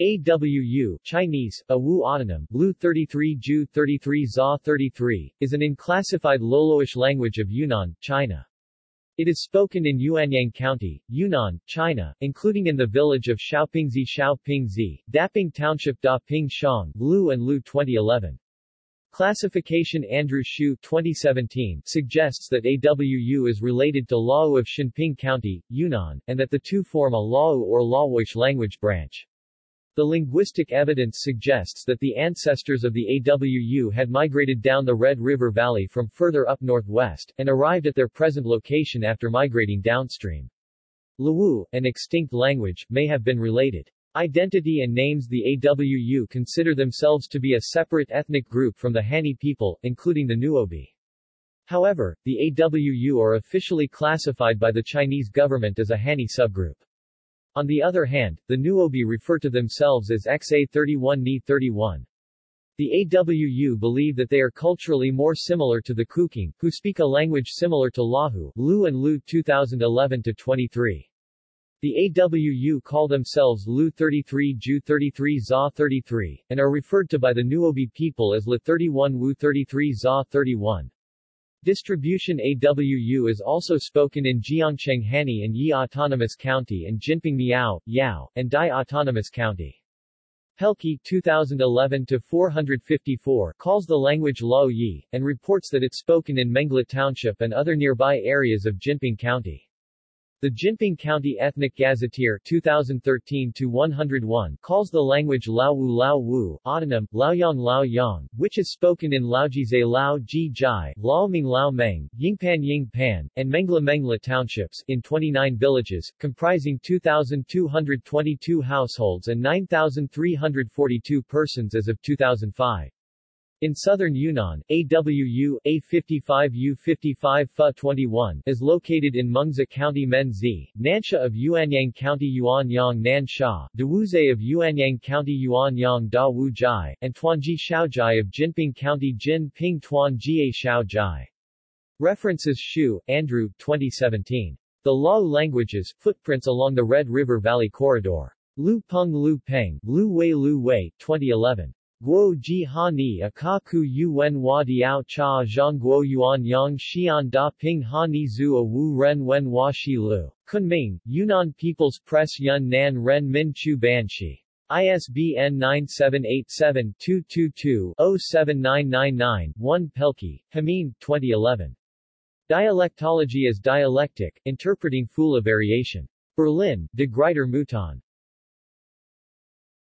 AWU Chinese, Awu Autonym, Lu 33 Ju 33 Za 33, is an unclassified Loloish language of Yunnan, China. It is spoken in Yuanyang County, Yunnan, China, including in the village of Xiaopingzi Xiaopingzi, Daping Township Da Ping Shang, Lu and Lu 2011. Classification Andrew Hsiu 2017 suggests that AWU is related to Lao of Xinping County, Yunnan, and that the two form a Lao or Laoish language branch. The linguistic evidence suggests that the ancestors of the AWU had migrated down the Red River Valley from further up northwest, and arrived at their present location after migrating downstream. Luwu, an extinct language, may have been related. Identity and names The AWU consider themselves to be a separate ethnic group from the Hani people, including the Nuobi. However, the AWU are officially classified by the Chinese government as a Hani subgroup. On the other hand, the Nuobi refer to themselves as XA31 Ni 31. The AWU believe that they are culturally more similar to the Kuking, who speak a language similar to Lahu, Lu and Lu 2011-23. The AWU call themselves Lu 33 Ju 33 Za 33, and are referred to by the Nuobi people as La 31 Wu 33 Za 31. Distribution AWU is also spoken in Jiangcheng Hani and Yi Autonomous County and Jinping Miao, Yao, and Dai Autonomous County. Pelkey 2011-454 calls the language Lao Yi, and reports that it's spoken in Mengla Township and other nearby areas of Jinping County. The Jinping County Ethnic Gazetteer 2013-101 calls the language Lao Wu Lao Wu, autonym, Laoyang Lao Yang, which is spoken in Laojize Lao Ji Jai, Laoming Lao Meng, Yingpan Ying Pan, and Mengla Mengla townships, in 29 villages, comprising 2,222 households and 9,342 persons as of 2005. In southern Yunnan, AWU A55U55 FA21 is located in Mengzi County Menzi, Nansha of Yuanyang County Yuanyang Nansha, Dawuze of Yuanyang County Yuanyang Da Wu Jai, and Tuanji Shaojai of Jinping County Jin Ping Tuanjie Shaojai. References Hsiu, Andrew, 2017. The Lao Languages, Footprints along the Red River Valley Corridor. Lu Peng Lu Peng, Lu Wei Lu Wei, 2011. Guo ji ha ni akaku yuen hua diao cha zhang guo yuan yang xian da ping ha ni zu a wu ren wen hua shi lu. Kunming, Yunnan People's Press Yun Nan Ren Min Chu Banshi. ISBN 978-7-222-07999-1 Pelkey, Hameen, 2011. Dialectology as Dialectic, Interpreting Phula Variation. Berlin, De Gruyter Mouton.